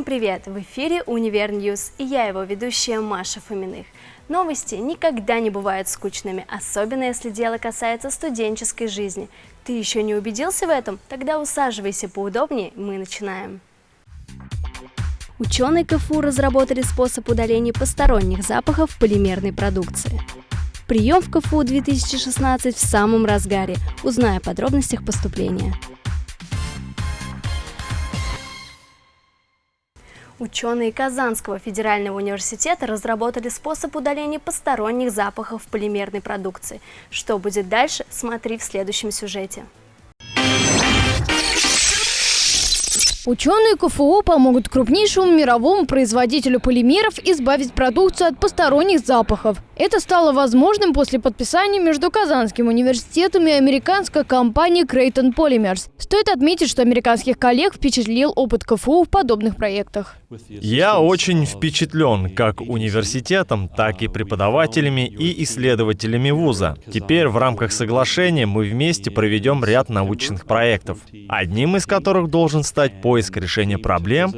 Всем привет! В эфире «Универ News» и я его ведущая Маша Фоминых. Новости никогда не бывают скучными, особенно если дело касается студенческой жизни. Ты еще не убедился в этом? Тогда усаживайся поудобнее, мы начинаем. Ученые КФУ разработали способ удаления посторонних запахов полимерной продукции. Прием в КФУ 2016 в самом разгаре. Узнай о подробностях поступления. Ученые Казанского федерального университета разработали способ удаления посторонних запахов в полимерной продукции. Что будет дальше, смотри в следующем сюжете. Ученые КФУ помогут крупнейшему мировому производителю полимеров избавить продукцию от посторонних запахов. Это стало возможным после подписания между Казанским университетом и американской компанией Creighton Polymers. Стоит отметить, что американских коллег впечатлил опыт КФУ в подобных проектах. Я очень впечатлен как университетом, так и преподавателями и исследователями вуза. Теперь в рамках соглашения мы вместе проведем ряд научных проектов, одним из которых должен стать поиск решения проблем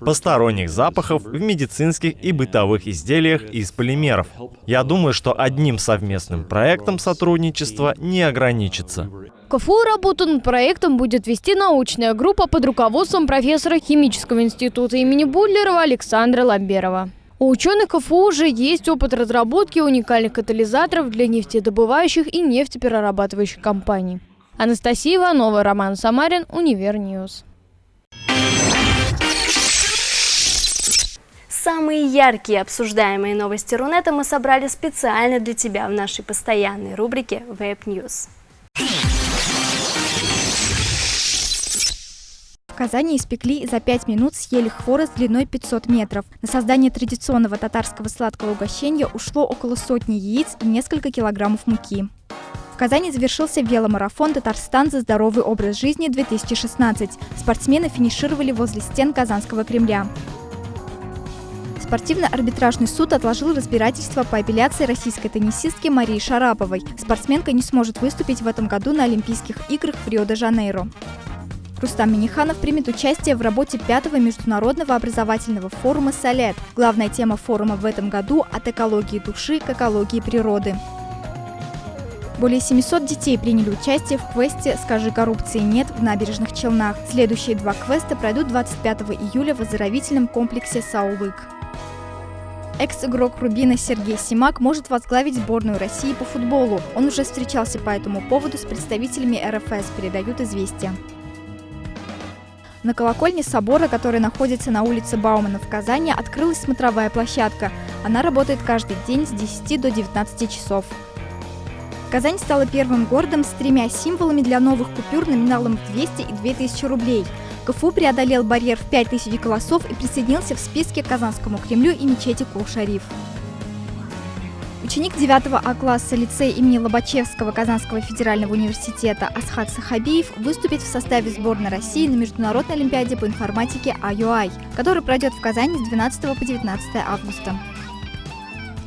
посторонних запахов в медицинских и бытовых изделиях из полимеров. Я думаю, что одним совместным проектом сотрудничества не ограничится. КФУ работу над проектом будет вести научная группа под руководством профессора химического института имени Будлерова Александра Ламберова. У ученых КФУ уже есть опыт разработки уникальных катализаторов для нефтедобывающих и нефтеперерабатывающих компаний. Анастасия Иванова, Роман Самарин, Универ News. Самые яркие обсуждаемые новости Рунета мы собрали специально для тебя в нашей постоянной рубрике Web News. В Казани испекли и за 5 минут съели хворост длиной 500 метров. На создание традиционного татарского сладкого угощения ушло около сотни яиц и несколько килограммов муки. В Казани завершился веломарафон «Татарстан за здоровый образ жизни-2016». Спортсмены финишировали возле стен Казанского Кремля. Спортивно-арбитражный суд отложил разбирательство по апелляции российской теннисистки Марии Шараповой. Спортсменка не сможет выступить в этом году на Олимпийских играх в Рио-де-Жанейро. Рустам Миниханов примет участие в работе пятого международного образовательного форума «Солет». Главная тема форума в этом году – от экологии души к экологии природы. Более 700 детей приняли участие в квесте «Скажи коррупции нет» в набережных Челнах. Следующие два квеста пройдут 25 июля в оздоровительном комплексе «Саулык». Экс-игрок Рубина Сергей Симак может возглавить сборную России по футболу. Он уже встречался по этому поводу с представителями РФС, передают известия. На колокольне собора, который находится на улице Баумана в Казани, открылась смотровая площадка. Она работает каждый день с 10 до 19 часов. Казань стала первым городом с тремя символами для новых купюр номиналом в 200 и 2000 рублей – КФУ преодолел барьер в 5000 голосов и присоединился в списке к Казанскому Кремлю и мечети Кул-Шариф. Ученик 9 А класса лицея имени Лобачевского Казанского федерального университета Асхат Сахабиев выступит в составе сборной России на Международной олимпиаде по информатике IUI, которая пройдет в Казани с 12 по 19 августа.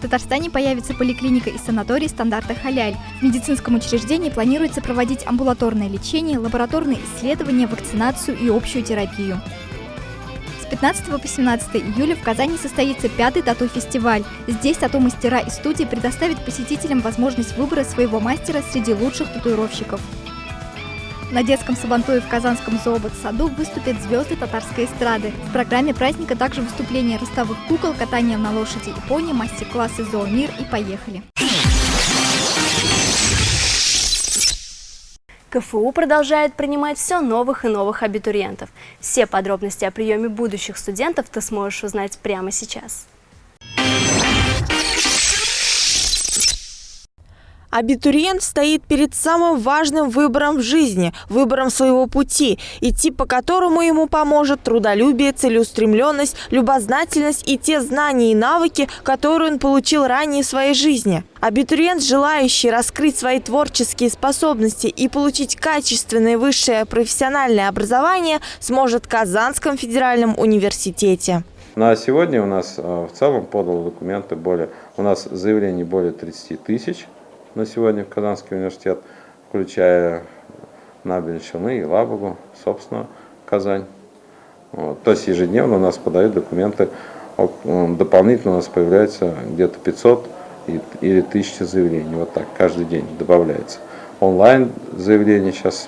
Татарстане появится поликлиника и санаторий стандарта «Халяль». В медицинском учреждении планируется проводить амбулаторное лечение, лабораторные исследования, вакцинацию и общую терапию. С 15 по 17 июля в Казани состоится пятый тату-фестиваль. Здесь тату-мастера и студии предоставят посетителям возможность выбора своего мастера среди лучших татуировщиков. На детском сабантуе в Казанском зообот-саду выступят звезды татарской эстрады. В программе праздника также выступления ростовых кукол, катание на лошади и пони, мастер-классы «Зоомир» и «Поехали». КФУ продолжает принимать все новых и новых абитуриентов. Все подробности о приеме будущих студентов ты сможешь узнать прямо сейчас. Абитуриент стоит перед самым важным выбором в жизни, выбором своего пути, идти по которому ему поможет трудолюбие, целеустремленность, любознательность и те знания и навыки, которые он получил ранее в своей жизни. Абитуриент, желающий раскрыть свои творческие способности и получить качественное высшее профессиональное образование, сможет в Казанском федеральном университете. На сегодня у нас э, в целом подало документы более, у нас заявлений более 30 тысяч на сегодня в Казанский университет, включая Челны и Лабугу, собственно, Казань. Вот. То есть ежедневно у нас подают документы, дополнительно у нас появляется где-то 500 или 1000 заявлений, вот так каждый день добавляется. Онлайн заявления сейчас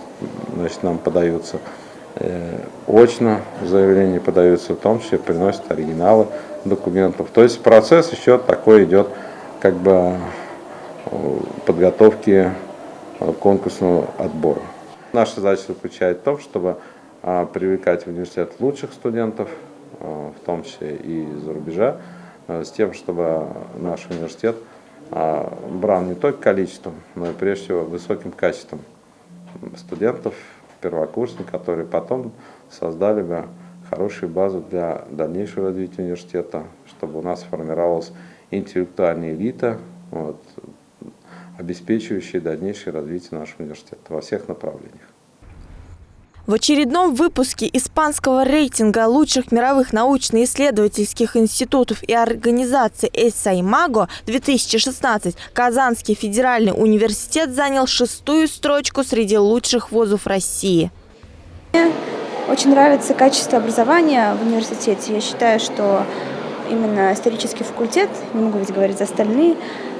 значит, нам подаются, э, очно заявления подаются, в том числе приносят оригиналы документов. То есть процесс еще такой идет, как бы подготовки э, конкурсного отбора. Наша задача заключается в том, чтобы а, привлекать в университет лучших студентов, а, в том числе и из-за рубежа, а, с тем, чтобы наш университет брал не только количеством, но и прежде всего высоким качеством студентов, первокурсников, которые потом создали бы хорошую базу для дальнейшего развития университета, чтобы у нас формировалась интеллектуальная элита, вот, обеспечивающая дальнейшее развитие нашего университета во всех направлениях. В очередном выпуске испанского рейтинга лучших мировых научно-исследовательских институтов и организаций «Эссаймаго» 2016 Казанский федеральный университет занял шестую строчку среди лучших вузов России. Мне очень нравится качество образования в университете. Я считаю, что именно исторический факультет, не могу ведь говорить за остальные,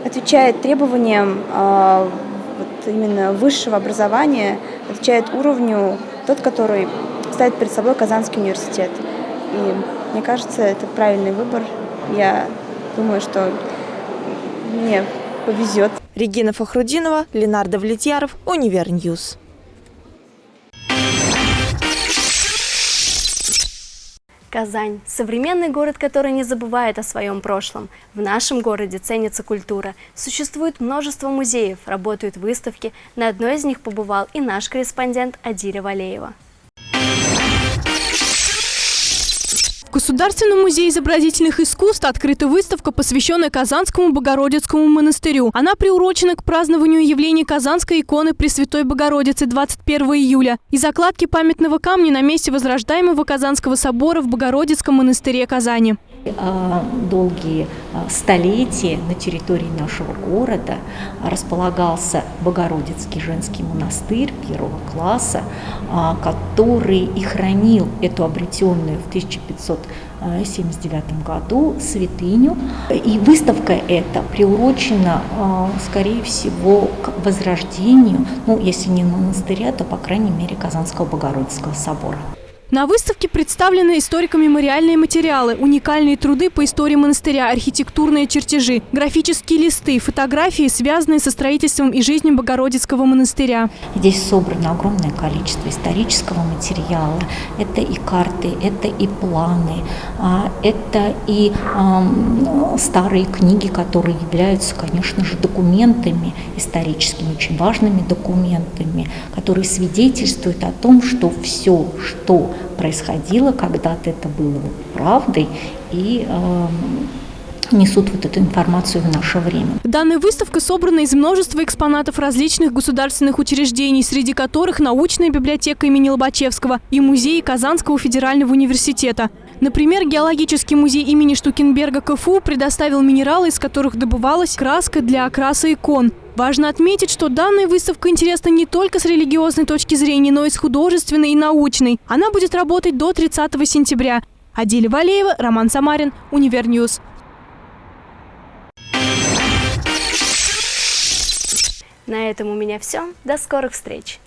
отвечает требованиям э, вот именно высшего образования, отвечает уровню тот, который ставит перед собой Казанский университет. И мне кажется, это правильный выбор. Я думаю, что мне повезет. Регина Фахрудинова, Ленар Давлетьяров, Универ News. Казань – современный город, который не забывает о своем прошлом. В нашем городе ценится культура. Существует множество музеев, работают выставки. На одной из них побывал и наш корреспондент Адиля Валеева. Государственном музее изобразительных искусств открыта выставка, посвященная Казанскому Богородицкому монастырю. Она приурочена к празднованию явления Казанской иконы Пресвятой Богородицы 21 июля и закладки памятного камня на месте возрождаемого Казанского собора в Богородицком монастыре Казани. А, долгие а, столетия на территории нашего города располагался Богородицкий женский монастырь первого класса, а, который и хранил эту обретенную в 1579 году святыню. И выставка эта приурочена, скорее всего, к возрождению, ну, если не монастыря, то, по крайней мере, Казанского Богородицкого собора. На выставке представлены историко-мемориальные материалы, уникальные труды по истории монастыря, архитектурные чертежи, графические листы, фотографии, связанные со строительством и жизнью Богородицкого монастыря. Здесь собрано огромное количество исторического материала. Это и карты, это и планы, а, это и старые книги, которые являются, конечно же, документами историческими, очень важными документами, которые свидетельствуют о том, что все, что происходило, когда-то это было правдой, и э, несут вот эту информацию в наше время. Данная выставка собрана из множества экспонатов различных государственных учреждений, среди которых научная библиотека имени Лобачевского и музей Казанского федерального университета. Например, геологический музей имени Штукенберга КФУ предоставил минералы, из которых добывалась краска для окраса икон. Важно отметить, что данная выставка интересна не только с религиозной точки зрения, но и с художественной и научной. Она будет работать до 30 сентября. Адиля Валеева, Роман Самарин, Универ News. На этом у меня все. До скорых встреч!